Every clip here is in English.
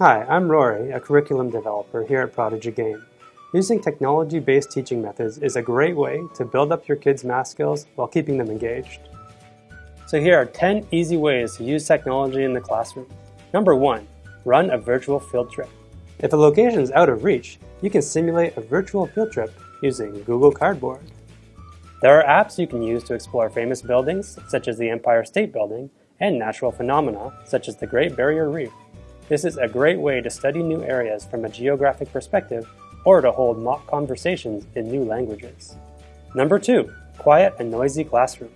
Hi, I'm Rory, a curriculum developer here at Prodigy Game. Using technology-based teaching methods is a great way to build up your kids' math skills while keeping them engaged. So here are 10 easy ways to use technology in the classroom. Number 1. Run a virtual field trip. If a location is out of reach, you can simulate a virtual field trip using Google Cardboard. There are apps you can use to explore famous buildings, such as the Empire State Building, and natural phenomena, such as the Great Barrier Reef. This is a great way to study new areas from a geographic perspective or to hold mock conversations in new languages. Number 2. Quiet and noisy classroom.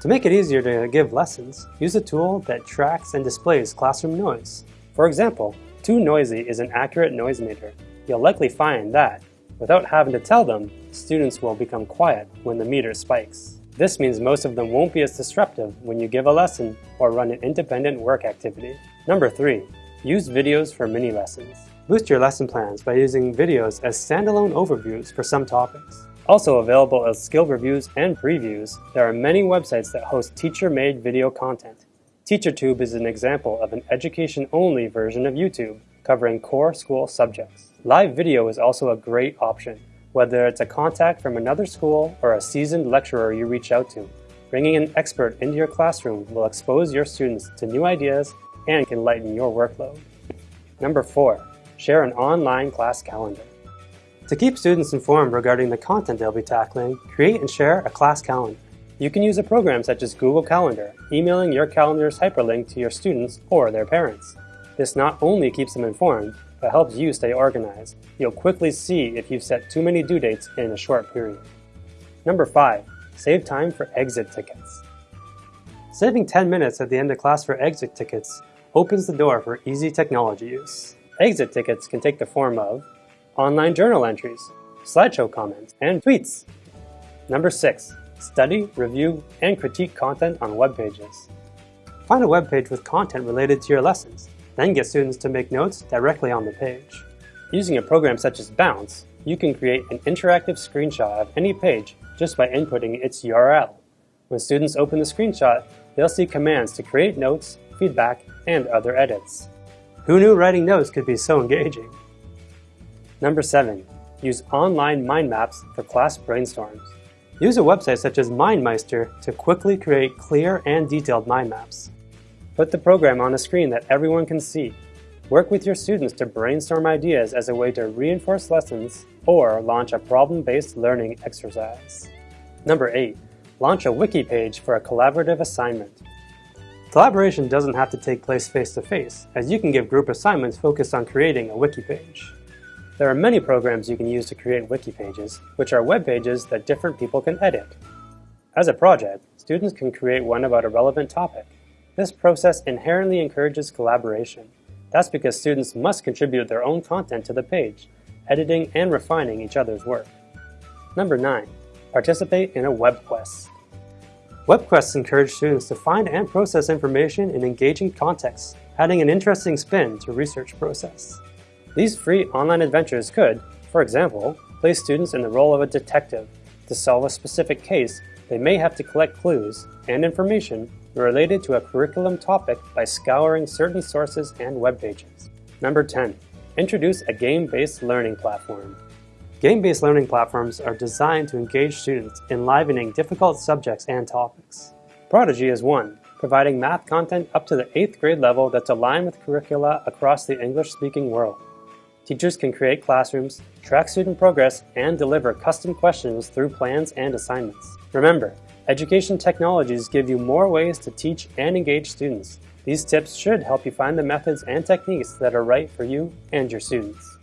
To make it easier to give lessons, use a tool that tracks and displays classroom noise. For example, too noisy is an accurate noise meter. You'll likely find that, without having to tell them, students will become quiet when the meter spikes. This means most of them won't be as disruptive when you give a lesson or run an independent work activity. Number 3. Use videos for mini lessons. Boost your lesson plans by using videos as standalone overviews for some topics. Also available as skill reviews and previews, there are many websites that host teacher-made video content. TeacherTube is an example of an education-only version of YouTube, covering core school subjects. Live video is also a great option, whether it's a contact from another school or a seasoned lecturer you reach out to. Bringing an expert into your classroom will expose your students to new ideas and can lighten your workload. Number 4. Share an online class calendar. To keep students informed regarding the content they'll be tackling, create and share a class calendar. You can use a program such as Google Calendar, emailing your calendar's hyperlink to your students or their parents. This not only keeps them informed, but helps you stay organized. You'll quickly see if you've set too many due dates in a short period. Number 5. Save time for exit tickets. Saving 10 minutes at the end of class for exit tickets opens the door for easy technology use. Exit tickets can take the form of online journal entries, slideshow comments, and tweets. Number 6. Study, review, and critique content on web pages. Find a web page with content related to your lessons, then get students to make notes directly on the page. Using a program such as Bounce, you can create an interactive screenshot of any page just by inputting its URL. When students open the screenshot, they'll see commands to create notes, feedback, and other edits. Who knew writing notes could be so engaging? Number 7. Use online mind maps for class brainstorms. Use a website such as MindMeister to quickly create clear and detailed mind maps. Put the program on a screen that everyone can see. Work with your students to brainstorm ideas as a way to reinforce lessons or launch a problem-based learning exercise. Number 8. Launch a wiki page for a collaborative assignment. Collaboration doesn't have to take place face-to-face, -face, as you can give group assignments focused on creating a wiki page. There are many programs you can use to create wiki pages, which are web pages that different people can edit. As a project, students can create one about a relevant topic. This process inherently encourages collaboration. That's because students must contribute their own content to the page, editing and refining each other's work. Number 9. Participate in a web quest. Web quests encourage students to find and process information in engaging contexts, adding an interesting spin to research process. These free online adventures could, for example, place students in the role of a detective. To solve a specific case, they may have to collect clues and information related to a curriculum topic by scouring certain sources and web pages. Number 10. Introduce a game-based learning platform. Game-based learning platforms are designed to engage students, enlivening difficult subjects and topics. Prodigy is one, providing math content up to the 8th grade level that's aligned with curricula across the English-speaking world. Teachers can create classrooms, track student progress, and deliver custom questions through plans and assignments. Remember, education technologies give you more ways to teach and engage students. These tips should help you find the methods and techniques that are right for you and your students.